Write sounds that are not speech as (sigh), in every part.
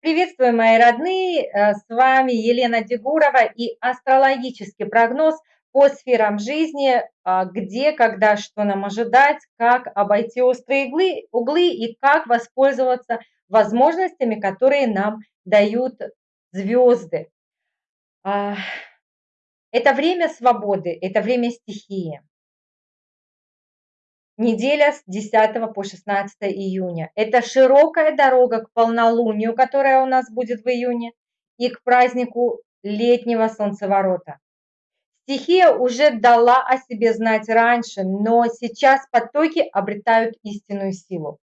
Приветствую, мои родные! Э, с вами Елена Дегурова и астрологический прогноз по сферам жизни, а, где, когда, что нам ожидать, как обойти острые иглы, углы и как воспользоваться возможностями, которые нам дают звезды. А, это время свободы, это время стихии. Неделя с 10 по 16 июня. Это широкая дорога к полнолунию, которая у нас будет в июне, и к празднику летнего солнцеворота. Стихия уже дала о себе знать раньше, но сейчас потоки обретают истинную силу.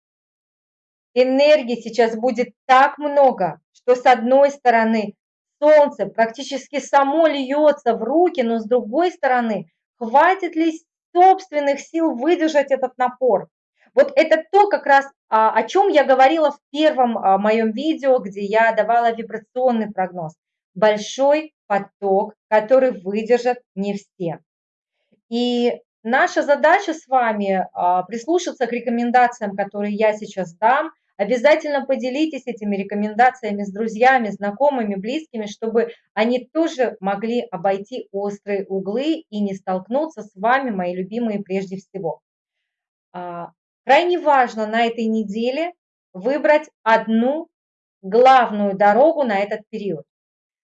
Энергии сейчас будет так много, что с одной стороны солнце практически само льется в руки, но с другой стороны, хватит ли собственных сил выдержать этот напор. Вот это то как раз, а, о чем я говорила в первом а, моем видео, где я давала вибрационный прогноз. Большой поток, который выдержат не все. И наша задача с вами а, прислушаться к рекомендациям, которые я сейчас дам, Обязательно поделитесь этими рекомендациями с друзьями, знакомыми, близкими, чтобы они тоже могли обойти острые углы и не столкнуться с вами, мои любимые, прежде всего. А, крайне важно на этой неделе выбрать одну главную дорогу на этот период.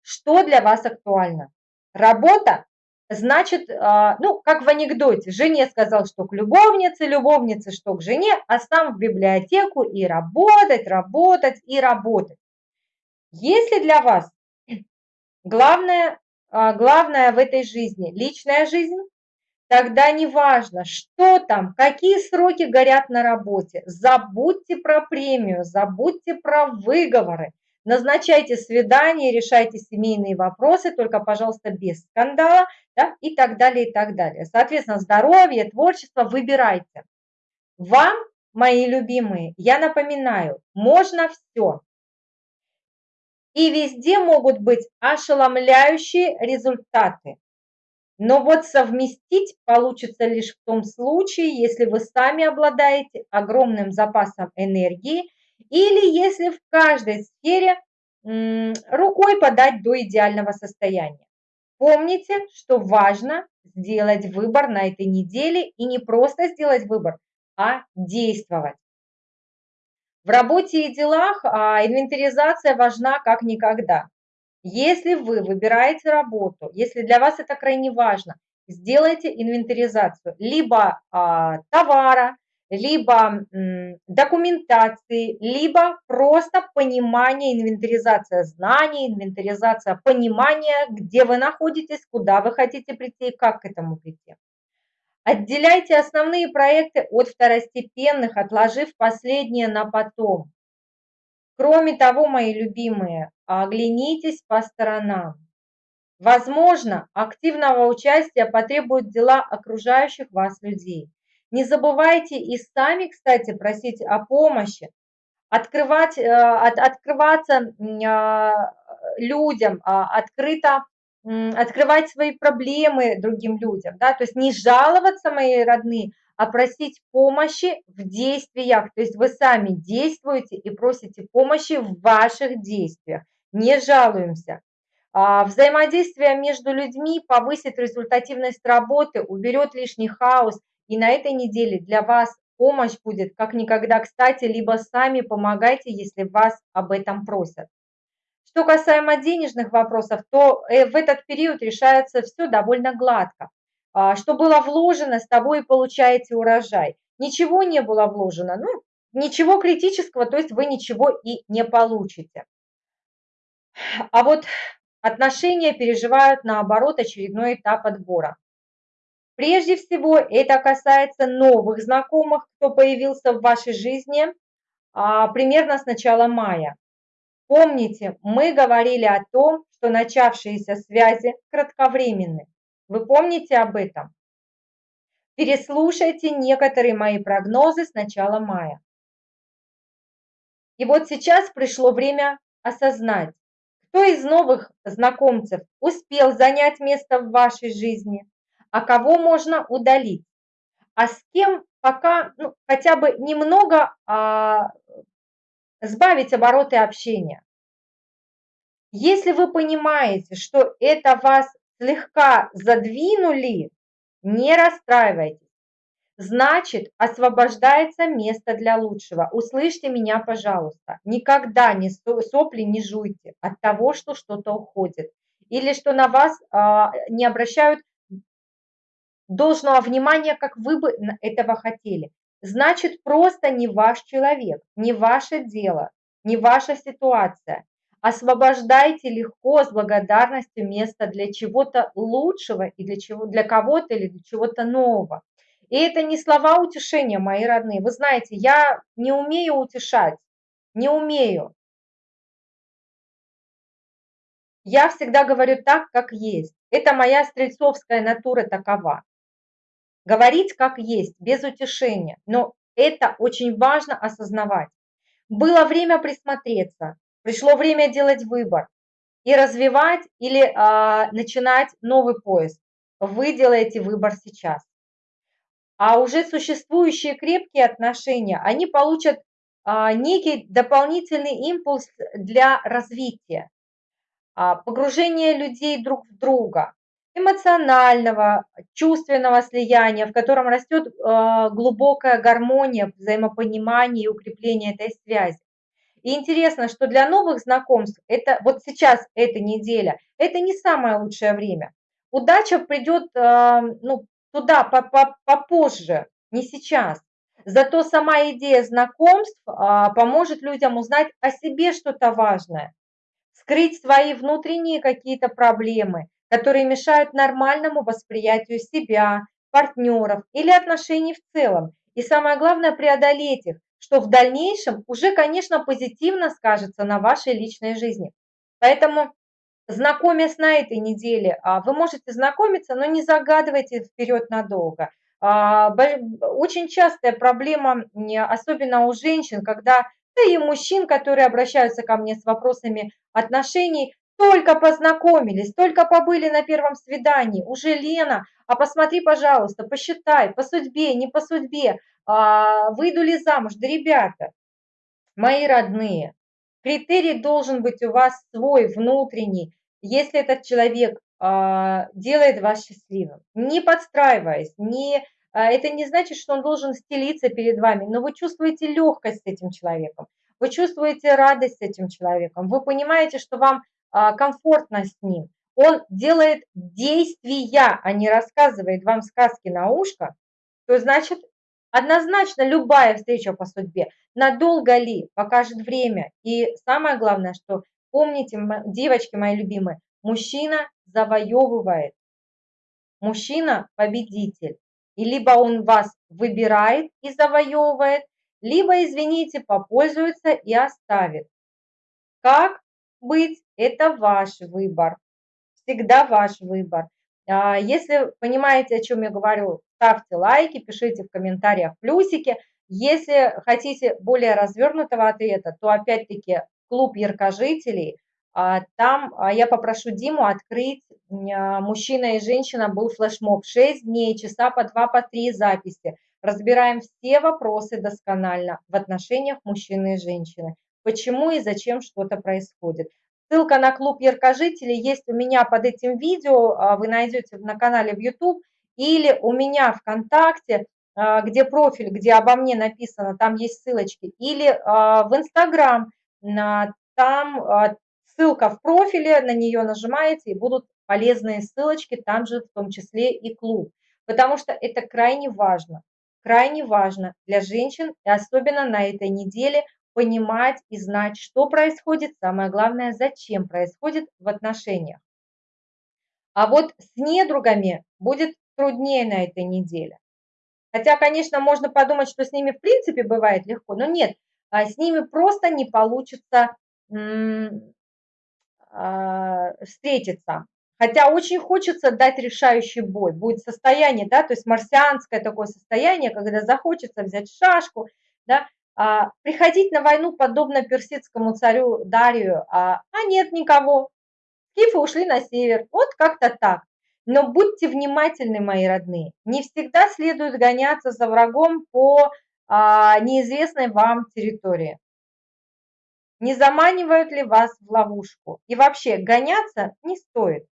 Что для вас актуально? Работа значит, а, ну, как в анекдоте, жене сказал, что к любовнице, любовнице, что к жене, а сам в библиотеку и работать, работать и работать. Если для вас главное, а, главное в этой жизни личная жизнь, тогда не важно, что там, какие сроки горят на работе, забудьте про премию, забудьте про выговоры, назначайте свидания, решайте семейные вопросы, только, пожалуйста, без скандала, да, и так далее, и так далее. Соответственно, здоровье, творчество выбирайте. Вам, мои любимые, я напоминаю, можно все. И везде могут быть ошеломляющие результаты. Но вот совместить получится лишь в том случае, если вы сами обладаете огромным запасом энергии или если в каждой сфере рукой подать до идеального состояния. Помните, что важно сделать выбор на этой неделе и не просто сделать выбор, а действовать. В работе и делах а, инвентаризация важна как никогда. Если вы выбираете работу, если для вас это крайне важно, сделайте инвентаризацию либо а, товара, либо документации, либо просто понимание, инвентаризация знаний, инвентаризация понимания, где вы находитесь, куда вы хотите прийти и как к этому прийти. Отделяйте основные проекты от второстепенных, отложив последние на потом. Кроме того, мои любимые, оглянитесь по сторонам. Возможно, активного участия потребуют дела окружающих вас людей. Не забывайте и сами, кстати, просить о помощи, открывать, э, от, открываться а, людям, а, открыто открывать свои проблемы другим людям, да, то есть не жаловаться, мои родные, а просить помощи в действиях, то есть вы сами действуете и просите помощи в ваших действиях, не жалуемся. А, взаимодействие между людьми повысит результативность работы, уберет лишний хаос и на этой неделе для вас помощь будет как никогда кстати, либо сами помогайте, если вас об этом просят. Что касаемо денежных вопросов, то э, в этот период решается все довольно гладко. А, что было вложено, с тобой и получаете урожай. Ничего не было вложено, ну, ничего критического, то есть вы ничего и не получите. А вот отношения переживают наоборот очередной этап отбора. Прежде всего, это касается новых знакомых, кто появился в вашей жизни а, примерно с начала мая. Помните, мы говорили о том, что начавшиеся связи кратковременны. Вы помните об этом? Переслушайте некоторые мои прогнозы с начала мая. И вот сейчас пришло время осознать, кто из новых знакомцев успел занять место в вашей жизни, а кого можно удалить, а с кем пока ну, хотя бы немного а, сбавить обороты общения. Если вы понимаете, что это вас слегка задвинули, не расстраивайтесь. Значит, освобождается место для лучшего. Услышьте меня, пожалуйста. Никогда не сопли не жуйте от того, что что-то уходит. Или что на вас а, не обращают должного внимания, как вы бы этого хотели. Значит, просто не ваш человек, не ваше дело, не ваша ситуация. Освобождайте легко, с благодарностью место для чего-то лучшего и для, чего, для кого-то или для чего-то нового. И это не слова утешения, мои родные. Вы знаете, я не умею утешать, не умею. Я всегда говорю так, как есть. Это моя стрельцовская натура такова. Говорить как есть, без утешения. Но это очень важно осознавать. Было время присмотреться, пришло время делать выбор и развивать или а, начинать новый поиск. Вы делаете выбор сейчас а уже существующие крепкие отношения, они получат а, некий дополнительный импульс для развития, а, погружения людей друг в друга, эмоционального, чувственного слияния, в котором растет а, глубокая гармония, взаимопонимание и укрепление этой связи. И интересно, что для новых знакомств, это вот сейчас, эта неделя, это не самое лучшее время. Удача придет ну, туда попозже, не сейчас. Зато сама идея знакомств а, поможет людям узнать о себе что-то важное, скрыть свои внутренние какие-то проблемы, которые мешают нормальному восприятию себя, партнеров или отношений в целом. И самое главное, преодолеть их, что в дальнейшем уже, конечно, позитивно скажется на вашей личной жизни. Поэтому знакомясь на этой неделе, а, вы можете знакомиться, но не загадывайте вперед надолго. А, очень частая проблема, особенно у женщин, когда, да и мужчин, которые обращаются ко мне с вопросами отношений, только познакомились, только побыли на первом свидании, уже Лена, а посмотри, пожалуйста, посчитай, по судьбе, не по судьбе, а, выйду ли замуж, да ребята, мои родные, критерий должен быть у вас свой, внутренний, если этот человек а, делает вас счастливым, не подстраиваясь, не, а, это не значит, что он должен стелиться перед вами, но вы чувствуете легкость с этим человеком, вы чувствуете радость с этим человеком, вы понимаете, что вам комфортно с ним. Он делает действия, а не рассказывает вам сказки на ушко, то значит, однозначно любая встреча по судьбе, надолго ли, покажет время. И самое главное, что Помните, девочки мои любимые, мужчина завоевывает, мужчина победитель. И либо он вас выбирает и завоевывает, либо, извините, попользуется и оставит. Как быть, это ваш выбор. Всегда ваш выбор. А, если понимаете, о чем я говорю, ставьте лайки, пишите в комментариях плюсики. Если хотите более развернутого ответа, то опять-таки клуб яркожителей. А, там а, я попрошу Диму открыть, мужчина и женщина был флешмоб, 6 дней, часа по 2, по 3 записи. Разбираем все вопросы досконально в отношениях мужчины и женщины. Почему и зачем что-то происходит. Ссылка на клуб яркожителей есть у меня под этим видео, вы найдете на канале в YouTube или у меня ВКонтакте, где профиль, где обо мне написано, там есть ссылочки, или в Инстаграм, там а, ссылка в профиле, на нее нажимаете, и будут полезные ссылочки, там же в том числе и клуб. Потому что это крайне важно, крайне важно для женщин, и особенно на этой неделе, понимать и знать, что происходит, самое главное, зачем происходит в отношениях. А вот с недругами будет труднее на этой неделе. Хотя, конечно, можно подумать, что с ними в принципе бывает легко, но нет, а с ними просто не получится а, встретиться. Хотя очень хочется дать решающий бой. Будет состояние, да, то есть марсианское такое состояние, когда захочется взять шашку, да, приходить на войну подобно персидскому царю Дарию, а, а нет никого. Скифы ушли на север. Вот как-то так. Но будьте внимательны, мои родные. Не всегда следует гоняться за врагом по а, неизвестной вам территории. не заманивают ли вас в ловушку. И вообще, гоняться не стоит.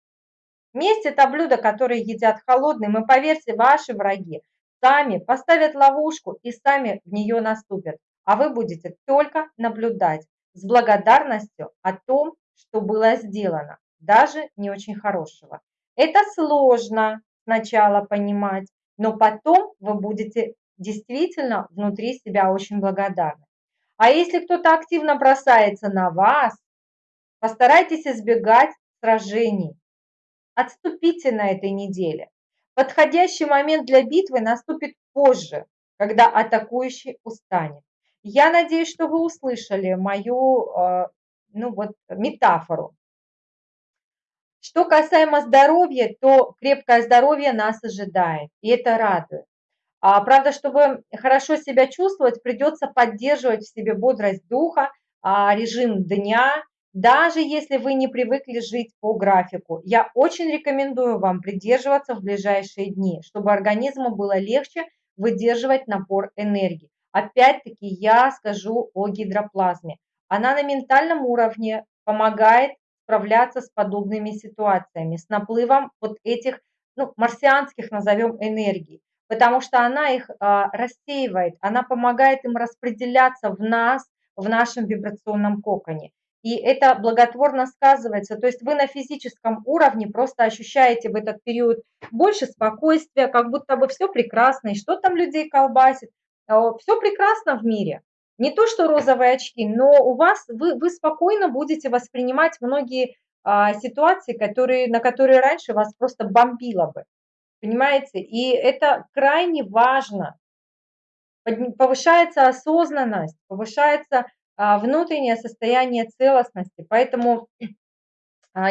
Месть – это блюдо, которое едят холодным, и поверьте, ваши враги сами поставят ловушку и сами в нее наступят, а вы будете только наблюдать с благодарностью о том, что было сделано, даже не очень хорошего. Это сложно сначала понимать, но потом вы будете действительно внутри себя очень благодарны. А если кто-то активно бросается на вас, постарайтесь избегать сражений. Отступите на этой неделе. Подходящий момент для битвы наступит позже, когда атакующий устанет. Я надеюсь, что вы услышали мою э, ну вот, метафору. Что касаемо здоровья, то крепкое здоровье нас ожидает, и это радует. А, правда, чтобы хорошо себя чувствовать, придется поддерживать в себе бодрость духа, а, режим дня, даже если вы не привыкли жить по графику. Я очень рекомендую вам придерживаться в ближайшие дни, чтобы организму было легче выдерживать напор энергии. Опять-таки я скажу о гидроплазме. Она на ментальном уровне помогает справляться с подобными ситуациями, с наплывом вот этих ну, марсианских, назовем, энергий потому что она их а, рассеивает, она помогает им распределяться в нас, в нашем вибрационном коконе. И это благотворно сказывается. То есть вы на физическом уровне просто ощущаете в этот период больше спокойствия, как будто бы все прекрасно, и что там людей колбасит. Все прекрасно в мире. Не то, что розовые очки, но у вас, вы, вы спокойно будете воспринимать многие а, ситуации, которые, на которые раньше вас просто бомбило бы. Понимаете? И это крайне важно. Повышается осознанность, повышается а, внутреннее состояние целостности. Поэтому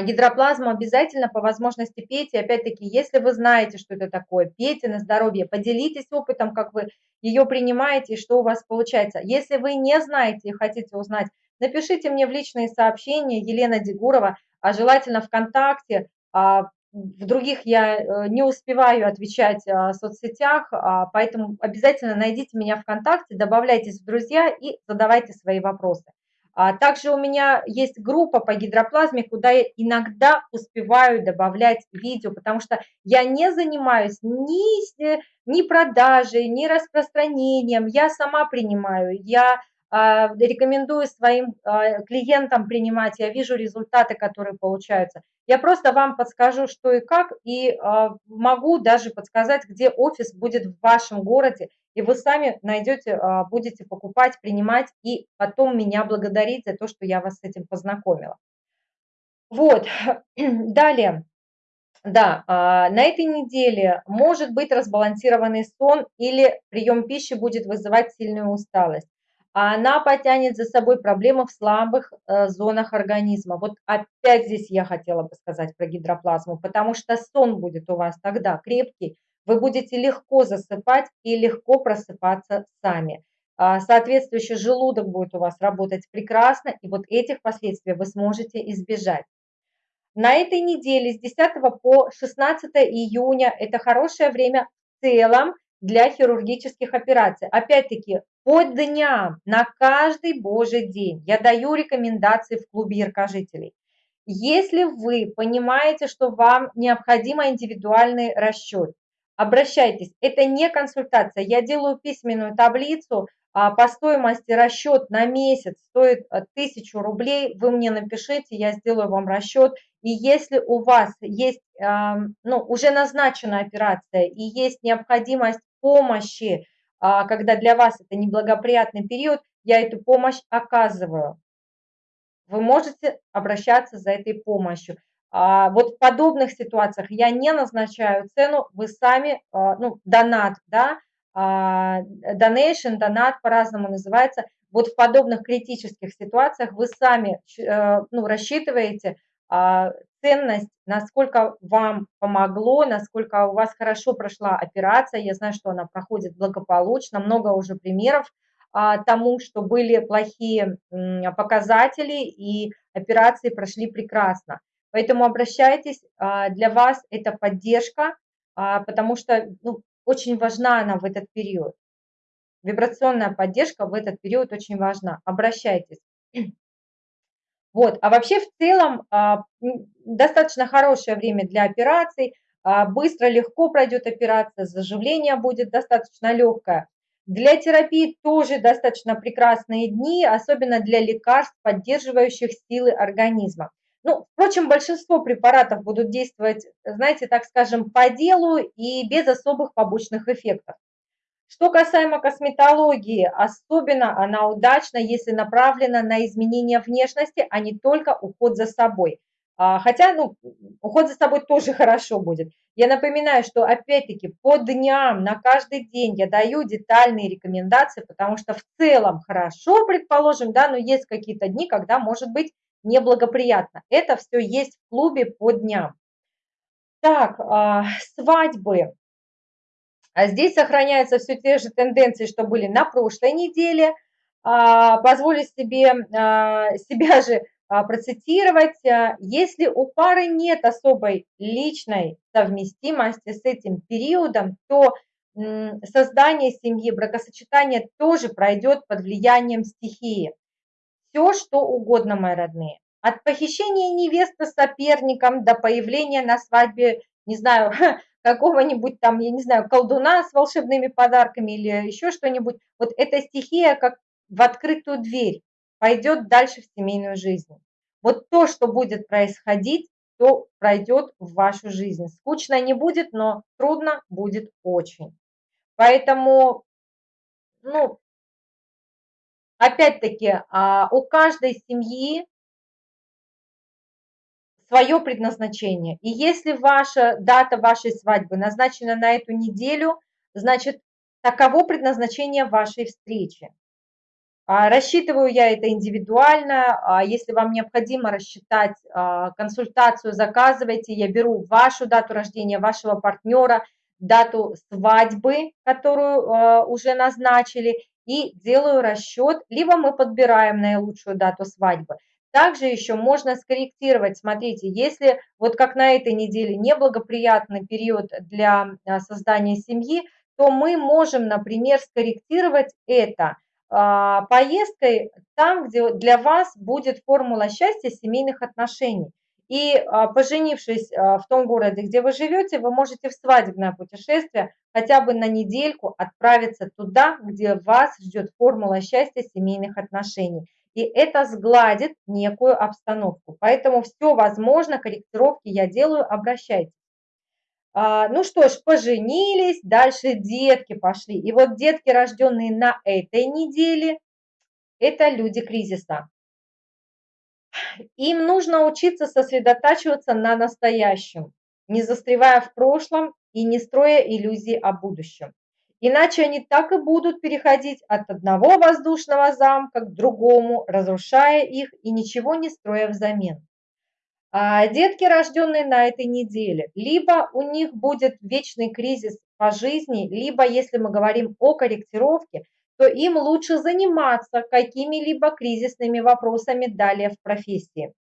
гидроплазму обязательно по возможности пейте. Опять-таки, если вы знаете, что это такое, пейте на здоровье, поделитесь опытом, как вы ее принимаете и что у вас получается. Если вы не знаете и хотите узнать, напишите мне в личные сообщения Елена Дегурова, а желательно ВКонтакте, а, в других я э, не успеваю отвечать а, в соцсетях, а, поэтому обязательно найдите меня ВКонтакте, добавляйтесь в друзья и задавайте свои вопросы. А также у меня есть группа по гидроплазме, куда я иногда успеваю добавлять видео, потому что я не занимаюсь ни, ни продажей, ни распространением, я сама принимаю, я рекомендую своим а, клиентам принимать, я вижу результаты, которые получаются. Я просто вам подскажу, что и как, и а, могу даже подсказать, где офис будет в вашем городе, и вы сами найдете, будете покупать, принимать, и потом меня благодарить за то, что я вас с этим познакомила. Вот, (clears throat) далее. Да, на этой неделе может быть разбалансированный сон или прием пищи будет вызывать сильную усталость а она потянет за собой проблемы в слабых э, зонах организма. Вот опять здесь я хотела бы сказать про гидроплазму, потому что сон будет у вас тогда крепкий, вы будете легко засыпать и легко просыпаться сами. А, соответствующий желудок будет у вас работать прекрасно, и вот этих последствий вы сможете избежать. На этой неделе с 10 по 16 июня это хорошее время в целом для хирургических операций. Опять-таки, по дням, на каждый божий день я даю рекомендации в клубе яркожителей. Если вы понимаете, что вам необходим индивидуальный расчет, обращайтесь. Это не консультация. Я делаю письменную таблицу а, по стоимости расчет на месяц стоит 1000 рублей. Вы мне напишите, я сделаю вам расчет. И если у вас есть ну, уже назначена операция и есть необходимость помощи, а, когда для вас это неблагоприятный период, я эту помощь оказываю. Вы можете обращаться за этой помощью. А, вот в подобных ситуациях я не назначаю цену, вы сами, а, ну, донат, да, donation, донат по-разному называется. Вот в подобных критических ситуациях вы сами э, ну, рассчитываете ценность, насколько вам помогло, насколько у вас хорошо прошла операция. Я знаю, что она проходит благополучно, много уже примеров а, тому, что были плохие показатели и операции прошли прекрасно. Поэтому обращайтесь, а, для вас это поддержка, а, потому что ну, очень важна она в этот период. Вибрационная поддержка в этот период очень важна. Обращайтесь. Вот, а вообще в целом а, достаточно хорошее время для операций, а, быстро, легко пройдет операция, заживление будет достаточно легкое. Для терапии тоже достаточно прекрасные дни, особенно для лекарств, поддерживающих силы организма. Ну, впрочем, большинство препаратов будут действовать, знаете, так скажем, по делу и без особых побочных эффектов. Что касаемо косметологии, особенно она удачна, если направлена на изменение внешности, а не только уход за собой. А, хотя, ну, уход за собой тоже (laughs) хорошо будет. Я напоминаю, что опять-таки по дням, на каждый день я даю детальные рекомендации, потому что в целом хорошо, предположим, да, но есть какие-то дни, когда может быть неблагоприятно. Это все есть в клубе по дням. Так, а, свадьбы. А здесь сохраняются все те же тенденции, что были на прошлой неделе. А, позволю себе а, себя же а, процитировать. Если у пары нет особой личной совместимости с этим периодом, то создание семьи, бракосочетание тоже пройдет под влиянием стихии. Все, что угодно, мои родные. От похищения невесты соперником до появления на свадьбе, не знаю, (laughs) какого-нибудь там, я не знаю, колдуна с волшебными подарками или еще что-нибудь. Вот эта стихия как в открытую дверь пойдет дальше в семейную жизнь. Вот то, что будет происходить, то пройдет в вашу жизнь. Скучно не будет, но трудно будет очень. Поэтому, ну, опять-таки, а, у каждой семьи свое предназначение. И если ваша дата вашей свадьбы назначена на эту неделю, значит, таково предназначение вашей встречи. А, рассчитываю я это индивидуально. А, если вам необходимо рассчитать а, консультацию, заказывайте. Я беру вашу дату рождения, вашего партнера, дату свадьбы, которую уже назначили, и делаю расчет. Либо мы подбираем наилучшую дату свадьбы. Также еще можно скорректировать, смотрите, если вот как на этой неделе неблагоприятный период для а, создания семьи, то мы можем, например, скорректировать это а, поездкой там, где для вас будет формула счастья семейных отношений. И а, поженившись в том городе, где вы живете, вы можете в свадебное путешествие хотя бы на недельку отправиться туда, где вас ждет формула счастья семейных отношений и это сгладит некую обстановку. Поэтому все возможно, корректировки я делаю, обращайтесь. А, ну что ж, поженились, дальше детки пошли. И вот детки, рожденные на этой неделе, это люди кризиса. Им нужно учиться сосредотачиваться на настоящем, не застревая в прошлом и не строя иллюзий о будущем. Иначе они так и будут переходить от одного воздушного замка к другому, разрушая их и ничего не строя взамен. А детки, рожденные на этой неделе, либо у них будет вечный кризис по жизни, либо, если мы говорим о корректировке, то им лучше заниматься какими-либо кризисными вопросами далее в профессии.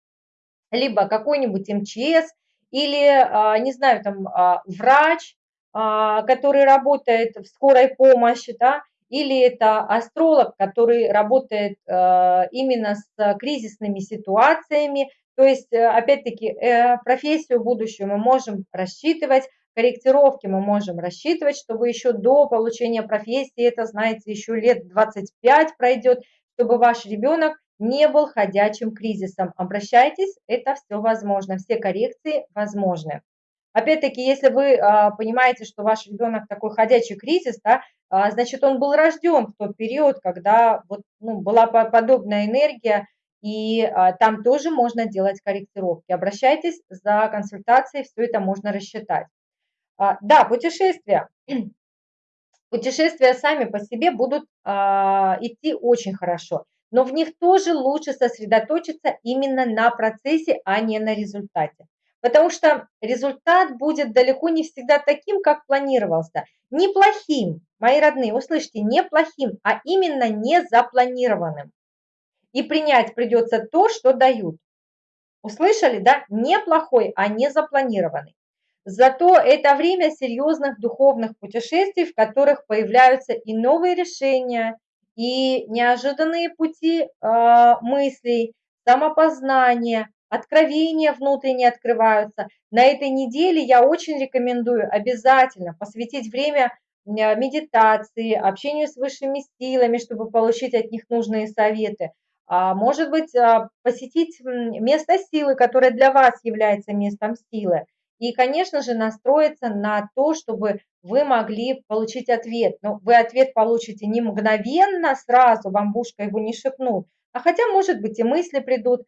Либо какой-нибудь МЧС, или, а, не знаю, там, а, врач, который работает в скорой помощи, да, или это астролог, который работает а, именно с кризисными ситуациями. То есть, э, опять-таки, э, профессию будущую мы можем рассчитывать, корректировки мы можем рассчитывать, чтобы еще до получения профессии, это, знаете, еще лет 25 пройдет, чтобы ваш ребенок не был ходячим кризисом. Обращайтесь, это все возможно, все коррекции возможны. Опять-таки, если вы а, понимаете, что ваш ребенок такой ходячий кризис, да, а, значит, он был рожден в тот период, когда вот, ну, была подобная энергия, и а, там тоже можно делать корректировки. Обращайтесь за консультацией, все это можно рассчитать. Да, путешествия. (clears throat) Путешествия сами по себе будут идти очень хорошо, но в них тоже лучше сосредоточиться именно на процессе, а не на результате. Потому что результат будет далеко не всегда таким, как планировался. Неплохим, мои родные, услышьте, неплохим, а именно не запланированным. И принять придется то, что дают. Услышали, да? Неплохой, а не запланированный. Зато это время серьезных духовных путешествий, в которых появляются и новые решения, и неожиданные пути э, мыслей, самопознание, откровения внутренние открываются. На этой неделе я очень рекомендую обязательно посвятить время медитации, общению с высшими силами, чтобы получить от них нужные советы. А, может быть, а, посетить место силы, которое для вас является местом силы. И, конечно же, настроиться на то, чтобы вы могли получить ответ. Но вы ответ получите не мгновенно, сразу, вам бушка его не шепнут, а хотя, может быть, и мысли придут,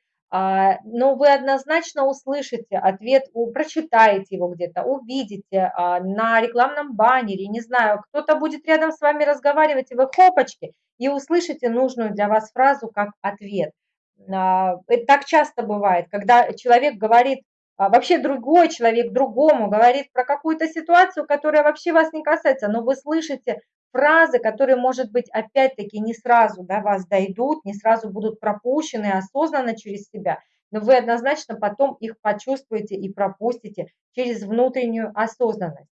но вы однозначно услышите ответ, прочитаете его где-то, увидите на рекламном баннере, не знаю, кто-то будет рядом с вами разговаривать, и вы хопочки, и услышите нужную для вас фразу как ответ. Это так часто бывает, когда человек говорит а вообще другой человек другому говорит про какую-то ситуацию, которая вообще вас не касается, но вы слышите фразы, которые, может быть, опять-таки не сразу до вас дойдут, не сразу будут пропущены осознанно через себя, но вы однозначно потом их почувствуете и пропустите через внутреннюю осознанность.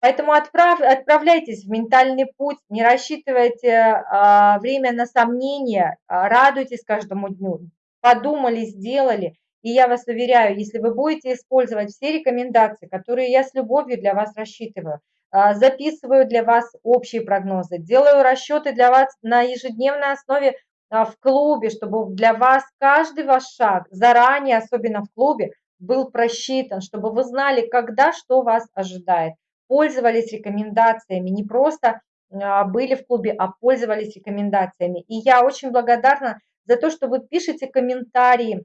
Поэтому отправ, отправляйтесь в ментальный путь, не рассчитывайте а, время на сомнения, а, радуйтесь каждому дню, подумали, сделали – и я вас уверяю, если вы будете использовать все рекомендации, которые я с любовью для вас рассчитываю, а, записываю для вас общие прогнозы, делаю расчеты для вас на ежедневной основе а, в клубе, чтобы для вас каждый ваш шаг заранее, особенно в клубе, был просчитан, чтобы вы знали, когда что вас ожидает. Пользовались рекомендациями, не просто а, были в клубе, а пользовались рекомендациями. И я очень благодарна за то, что вы пишете комментарии,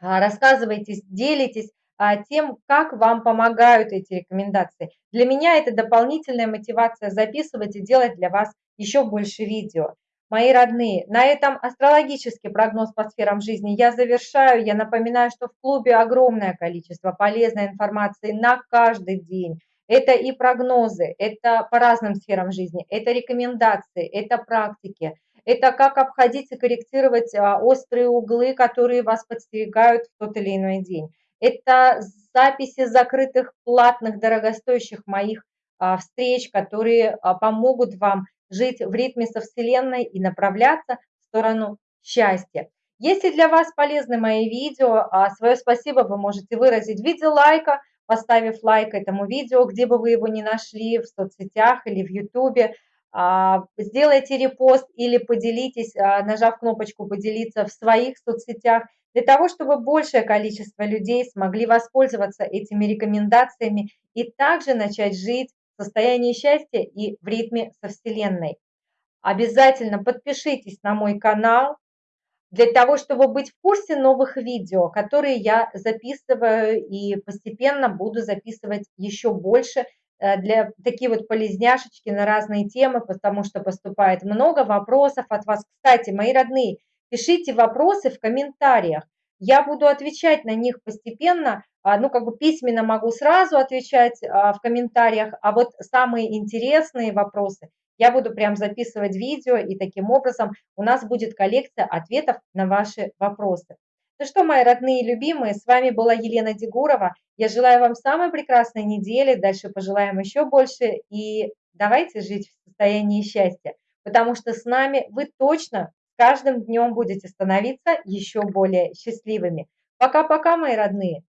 а, рассказывайтесь, делитесь а, тем, как вам помогают эти рекомендации. Для меня это дополнительная мотивация записывать и делать для вас еще больше видео. Мои родные, на этом астрологический прогноз по сферам жизни я завершаю. Я напоминаю, что в клубе огромное количество полезной информации на каждый день. Это и прогнозы, это по разным сферам жизни, это рекомендации, это практики, это как обходить и корректировать а, острые углы, которые вас подстерегают в тот или иной день. Это записи закрытых, платных, дорогостоящих моих а, встреч, которые а, помогут вам жить в ритме со Вселенной и направляться в сторону счастья. Если для вас полезны мои видео, свое спасибо вы можете выразить в виде лайка, поставив лайк этому видео, где бы вы его ни нашли, в соцсетях или в YouTube. А, сделайте репост или поделитесь, а, нажав кнопочку «Поделиться» в своих соцсетях, для того, чтобы большее количество людей смогли воспользоваться этими рекомендациями и также начать жить в состоянии счастья и в ритме со Вселенной. Обязательно подпишитесь на мой канал для того, чтобы быть в курсе новых видео, которые я записываю и постепенно буду записывать еще больше для такие вот полезняшечки на разные темы, потому что поступает много вопросов от вас. Кстати, мои родные, пишите вопросы в комментариях. Я буду отвечать на них постепенно, а, ну, как бы письменно могу сразу отвечать а, в комментариях, а вот самые интересные вопросы я буду прям записывать видео, и таким образом у нас будет коллекция ответов на ваши вопросы. Ну что, мои родные и любимые, с вами была Елена Дегурова. Я желаю вам самой прекрасной недели, дальше пожелаем еще больше и давайте жить в состоянии счастья, потому что с нами вы точно каждым днем будете становиться еще более счастливыми. Пока-пока, мои родные!